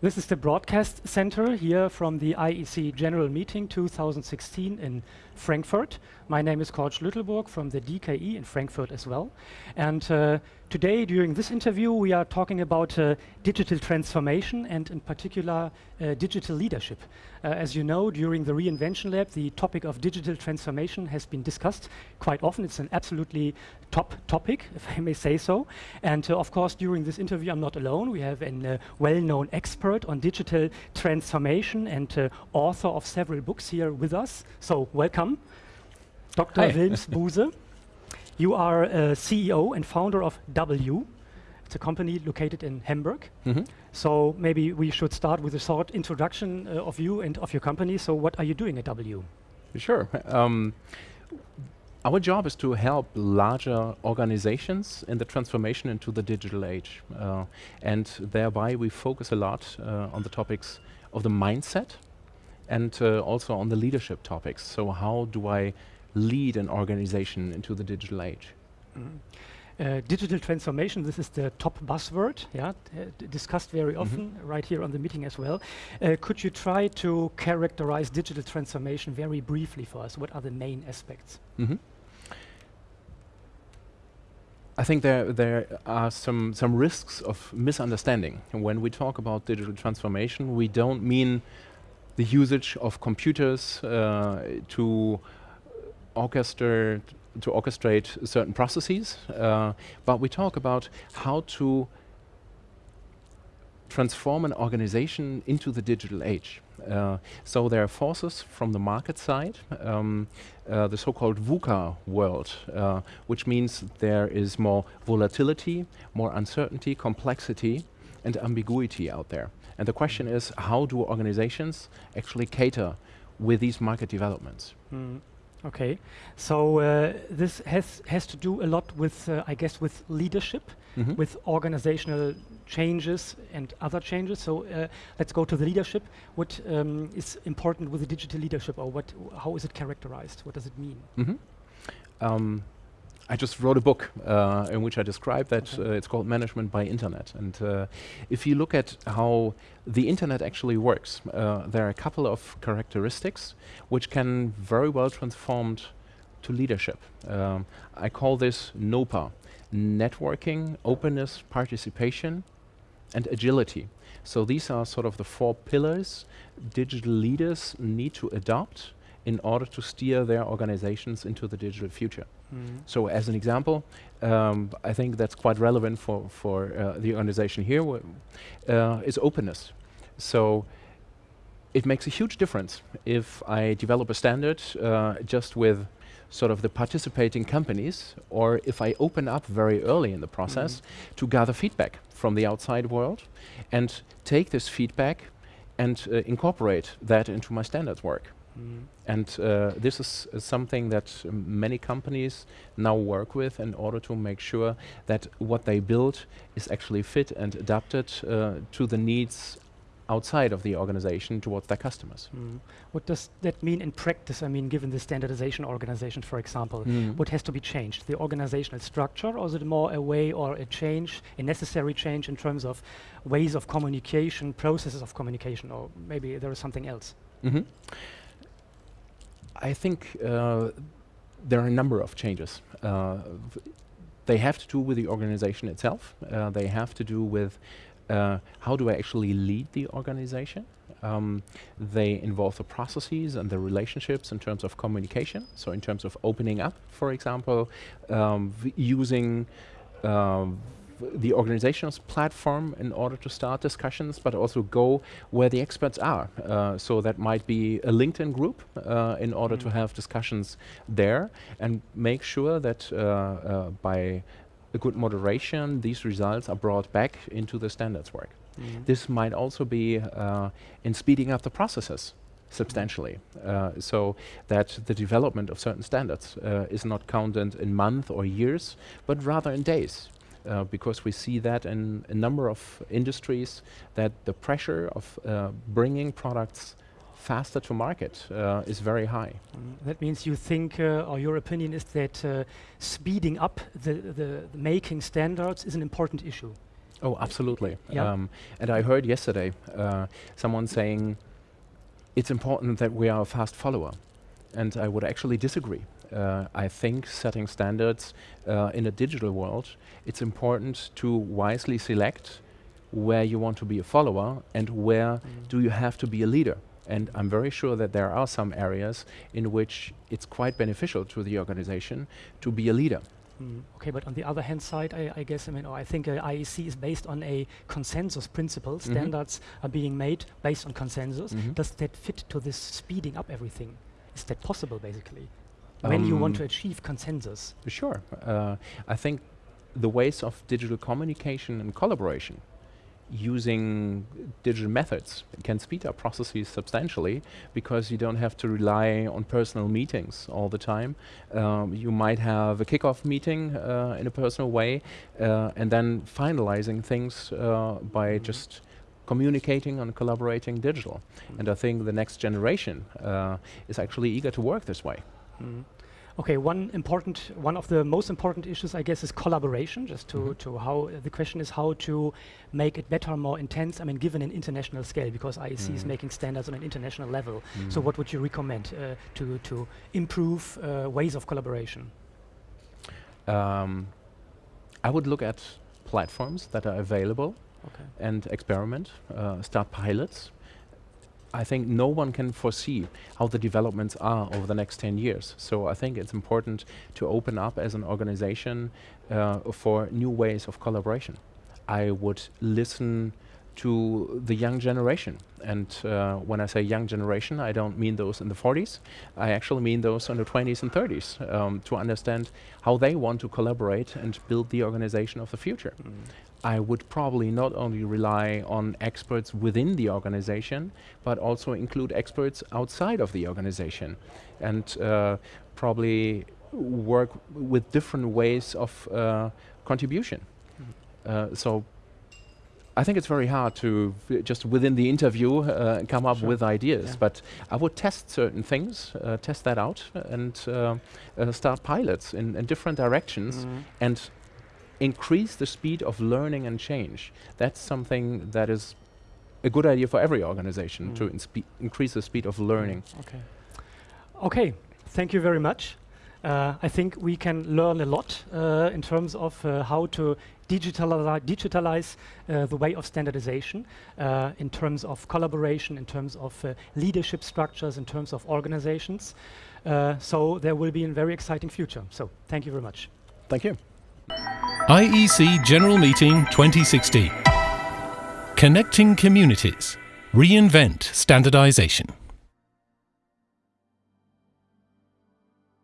This is the broadcast center here from the IEC General Meeting 2016 in Frankfurt. My name is Cord Schlüttelburg from the DKE in Frankfurt as well. And uh, today, during this interview, we are talking about uh, digital transformation and in particular uh, digital leadership. Uh, as you know, during the Reinvention Lab, the topic of digital transformation has been discussed quite often. It's an absolutely top topic, if I may say so. And uh, of course, during this interview, I'm not alone. We have a uh, well-known expert on digital transformation and author of several books here with us. So welcome. Dr. Hi. Willms Buhse. You are a CEO and founder of W. It's a company located in Hamburg. Mm -hmm. So maybe we should start with a short introduction uh, of you and of your company. So what are you doing at W? Sure. Um, our job is to help larger organizations in the transformation into the digital age. Uh, and thereby we focus a lot uh, on the topics of the mindset and uh, also on the leadership topics. So how do I lead an organization into the digital age. Mm. Uh, digital transformation, this is the top buzzword, yeah, uh, discussed very mm-hmm. often mm -hmm. right here on the meeting as well. Uh, could you try to characterize digital transformation very briefly for us? What are the main aspects? Mm -hmm. I think there there are some some risks of misunderstanding. And when we talk about digital transformation, we don't mean the usage of computers uh, to orchestrate to orchestrate certain processes, uh, but we talk about how to transform an organization into the digital age. Uh, so there are forces from the market side, um, uh, the so-called VUCA world, uh, which means there is more volatility, more uncertainty, complexity, and ambiguity out there. And the question is, how do organizations actually cater with these market developments? Mm. Okay, so uh, this has has to do a lot with, uh, I guess, with leadership, mm -hmm. with organizational changes and other changes. So uh, let's go to the leadership. What um, is important with the digital leadership, or what? How is it characterized? What does it mean? Mm -hmm. um, I just wrote a book uh, in which I describe that. Okay. Uh, it's called Management by Internet. And uh, if you look at how the internet actually works, uh, there are a couple of characteristics which can very well transformed to leadership. Um, I call this NOPA, networking, openness, participation, and agility. So these are sort of the four pillars digital leaders need to adopt in order to steer their organizations into the digital future. Mm. So as an example, um, I think that's quite relevant for, for uh, the organization here, uh, is openness. So it makes a huge difference if I develop a standard uh, just with sort of the participating companies, or if I open up very early in the process mm. to gather feedback from the outside world and take this feedback and uh, incorporate that into my standards work. Mm. And uh, this is uh, something that um, many companies now work with in order to make sure that what they build is actually fit and adapted uh, to the needs outside of the organization towards their customers. Mm. What does that mean in practice? I mean, given the standardization organization, for example, mm. what has to be changed? The organizational structure, or is it more a way or a change, a necessary change in terms of ways of communication, processes of communication, or maybe there is something else? Mm -hmm. I think uh, there are a number of changes. Uh, they have to do with the organization itself. Uh, they have to do with uh, how do I actually lead the organization. Um, they involve the processes and the relationships in terms of communication. So in terms of opening up, for example, um, using um, the organization's platform in order to start discussions, but also go where the experts are. Uh, so that might be a LinkedIn group uh, in order mm. to have discussions there and make sure that uh, uh, by a good moderation, these results are brought back into the standards work. Mm. This might also be uh, in speeding up the processes substantially uh, so that the development of certain standards uh, is not counted in months or years but rather in days uh, because we see that in a number of industries that the pressure of uh, bringing products faster to market uh, is very high. Mm, that means you think, uh, or your opinion is that uh, speeding up the, the, the, making standards is an important issue. Oh, absolutely. Yeah. Um, and I heard yesterday uh, someone saying it's important that we are a fast follower. And I would actually disagree. Uh, I think setting standards uh, in a digital world, it's important to wisely select where you want to be a follower and where do you have to be a leader. And I'm very sure that there are some areas in which it's quite beneficial to the organization to be a leader. Mm, Okay, but on the other hand side, I, I guess, I mean, I think uh, IEC is based on a consensus principle. Mhm. Standards are being made based on consensus. Mhm. Does that fit to this speeding up everything? Is that possible, basically? When you want to Um, achieve consensus? Sure. Uh, I think the ways of digital communication and collaboration using digital methods can speed up processes substantially because you don't have to rely on personal meetings all the time. Um, you might have a kickoff meeting uh, in a personal way uh, and then finalizing things uh, by Mhm. just communicating and collaborating digital. And I think the next generation uh, is actually eager to work this way. Mm. Okay, one important, one of the most important issues, I guess, is collaboration. Just to, Mhm. to how the question is how to make it better, more intense. I mean, given an international scale, because IEC is Mhm. making standards on an international level. So, Mm. what would you recommend uh, to to improve uh, ways of collaboration? Um, I would look at platforms that are available Okay. and experiment, uh, start pilots. I think no one can foresee how the developments are over the next 10 years. So I think it's important to open up as an organization uh, for new ways of collaboration. I would listen to the young generation. And uh, when I say young generation, I don't mean those in the 40s. I actually mean those in the 20s and 30s um, to understand how they want to collaborate and build the organization of the future. Mm. I would probably not only rely on experts within the organization, but also include experts outside of the organization and uh, probably work with different ways of uh, contribution. Uh, so I think it's very hard to just within the interview uh, come up Sure. with ideas, Yeah. but I would test certain things, uh, test that out, and uh, uh, start pilots in, in different directions Mm. and increase the speed of learning and change. That's something that is a good idea for every organization to Mm. inspe- increase the speed of learning. Okay. Okay. Thank you very much. Uh, I think we can learn a lot uh, in terms of uh, how to digitali- digitalize uh, the way of standardization, uh, in terms of collaboration, in terms of uh, leadership structures, in terms of organizations. Uh, so there will be a very exciting future. So thank you very much. Thank you. IEC General Meeting 2016. Connecting Communities. Reinvent Standardization.